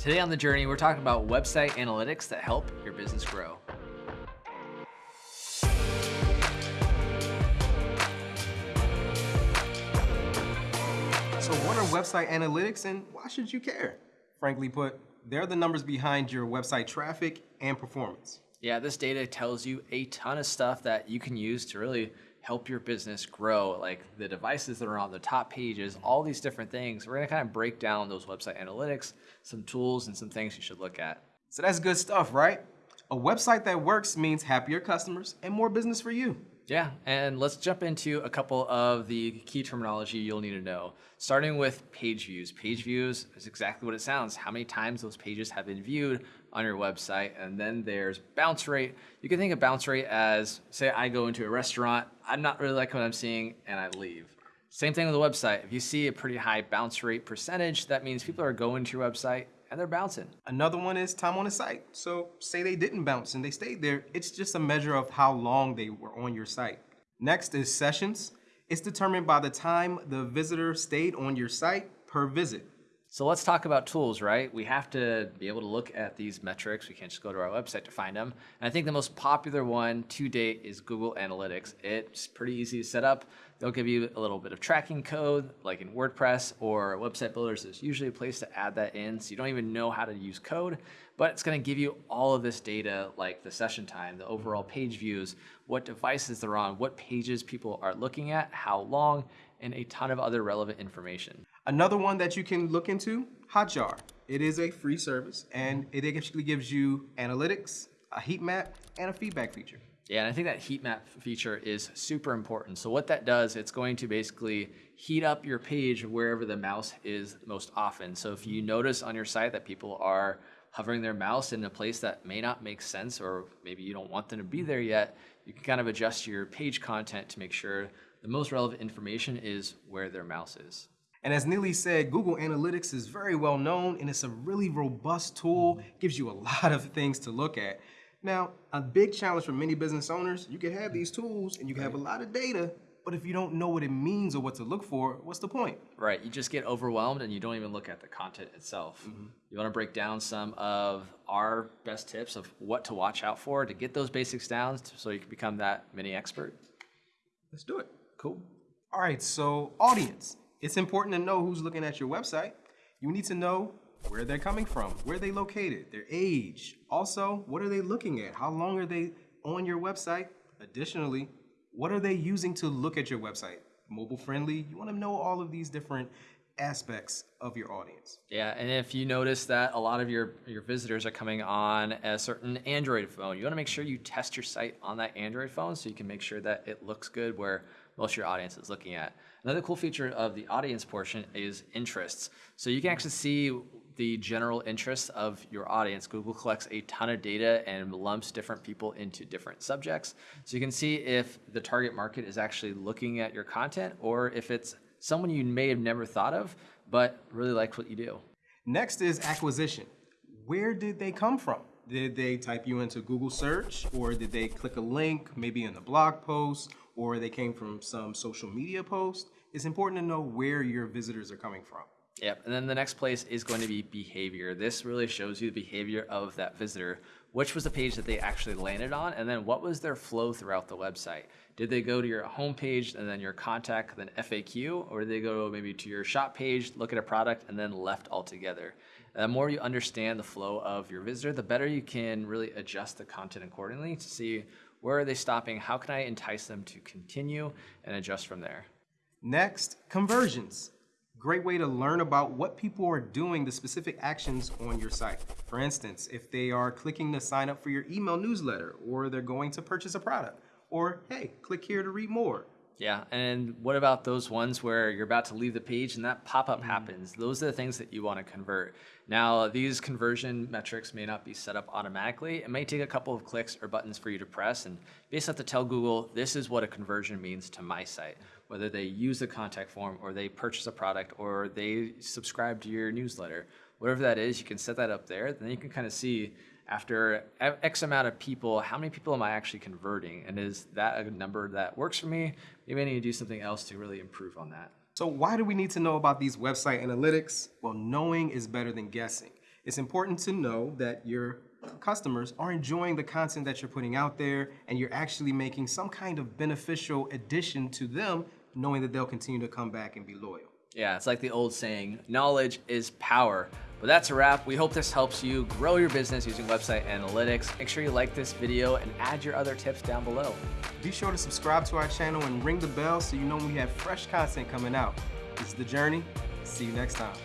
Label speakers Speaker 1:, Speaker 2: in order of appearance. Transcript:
Speaker 1: Today on The Journey, we're talking about website analytics that help your business grow.
Speaker 2: So what are website analytics and why should you care? Frankly put, they're the numbers behind your website traffic and performance.
Speaker 1: Yeah, this data tells you a ton of stuff that you can use to really help your business grow, like the devices that are on the top pages, all these different things. We're gonna kind of break down those website analytics, some tools and some things you should look at.
Speaker 2: So that's good stuff, right? A website that works means happier customers and more business for you.
Speaker 1: Yeah, and let's jump into a couple of the key terminology you'll need to know. Starting with page views. Page views is exactly what it sounds, how many times those pages have been viewed on your website. And then there's bounce rate. You can think of bounce rate as, say I go into a restaurant, I'm not really liking what I'm seeing, and I leave. Same thing with the website. If you see a pretty high bounce rate percentage, that means people are going to your website and they're bouncing.
Speaker 2: Another one is time on the site. So say they didn't bounce and they stayed there, it's just a measure of how long they were on your site. Next is sessions. It's determined by the time the visitor stayed on your site per visit.
Speaker 1: So let's talk about tools, right? We have to be able to look at these metrics. We can't just go to our website to find them. And I think the most popular one to date is Google Analytics. It's pretty easy to set up. They'll give you a little bit of tracking code, like in WordPress or website builders. There's usually a place to add that in, so you don't even know how to use code, but it's gonna give you all of this data, like the session time, the overall page views, what devices they're on, what pages people are looking at, how long, and a ton of other relevant information.
Speaker 2: Another one that you can look into, Hotjar. It is a free service and it actually gives you analytics, a heat map, and a feedback feature.
Speaker 1: Yeah, and I think that heat map feature is super important. So what that does, it's going to basically heat up your page wherever the mouse is most often. So if you notice on your site that people are hovering their mouse in a place that may not make sense or maybe you don't want them to be there yet, you can kind of adjust your page content to make sure the most relevant information is where their mouse is.
Speaker 2: And as Neely said, Google Analytics is very well known and it's a really robust tool, gives you a lot of things to look at. Now, a big challenge for many business owners, you can have these tools and you can have a lot of data, but if you don't know what it means or what to look for, what's the point?
Speaker 1: Right, you just get overwhelmed and you don't even look at the content itself. Mm -hmm. You wanna break down some of our best tips of what to watch out for to get those basics down so you can become that mini expert?
Speaker 2: Let's do it.
Speaker 1: Cool.
Speaker 2: All right, so audience. It's important to know who's looking at your website. You need to know where they're coming from, where they located, their age. Also, what are they looking at? How long are they on your website? Additionally, what are they using to look at your website? Mobile friendly? You want to know all of these different aspects of your audience.
Speaker 1: Yeah, and if you notice that a lot of your, your visitors are coming on a certain Android phone, you want to make sure you test your site on that Android phone so you can make sure that it looks good where most of your audience is looking at. Another cool feature of the audience portion is interests. So you can actually see the general interests of your audience. Google collects a ton of data and lumps different people into different subjects. So you can see if the target market is actually looking at your content or if it's someone you may have never thought of, but really likes what you do.
Speaker 2: Next is acquisition. Where did they come from? Did they type you into Google search or did they click a link maybe in the blog post or they came from some social media post? It's important to know where your visitors are coming from.
Speaker 1: Yep, and then the next place is going to be behavior. This really shows you the behavior of that visitor. Which was the page that they actually landed on, and then what was their flow throughout the website? Did they go to your home page and then your contact, then FAQ, or did they go maybe to your shop page, look at a product, and then left altogether? The more you understand the flow of your visitor, the better you can really adjust the content accordingly to see where are they stopping, how can I entice them to continue, and adjust from there.
Speaker 2: Next, conversions. Great way to learn about what people are doing, the specific actions on your site. For instance, if they are clicking to sign up for your email newsletter, or they're going to purchase a product, or hey, click here to read more.
Speaker 1: Yeah, and what about those ones where you're about to leave the page and that pop-up mm. happens? Those are the things that you want to convert. Now, these conversion metrics may not be set up automatically. It may take a couple of clicks or buttons for you to press and basically have to tell Google, this is what a conversion means to my site. Whether they use the contact form or they purchase a product or they subscribe to your newsletter. Whatever that is, you can set that up there. Then you can kind of see after X amount of people, how many people am I actually converting? And is that a number that works for me? Maybe I need to do something else to really improve on that.
Speaker 2: So why do we need to know about these website analytics? Well, knowing is better than guessing. It's important to know that your customers are enjoying the content that you're putting out there and you're actually making some kind of beneficial addition to them, knowing that they'll continue to come back and be loyal.
Speaker 1: Yeah, it's like the old saying, knowledge is power. But that's a wrap. We hope this helps you grow your business using website analytics. Make sure you like this video and add your other tips down below.
Speaker 2: Be sure to subscribe to our channel and ring the bell so you know when we have fresh content coming out. This is The Journey. See you next time.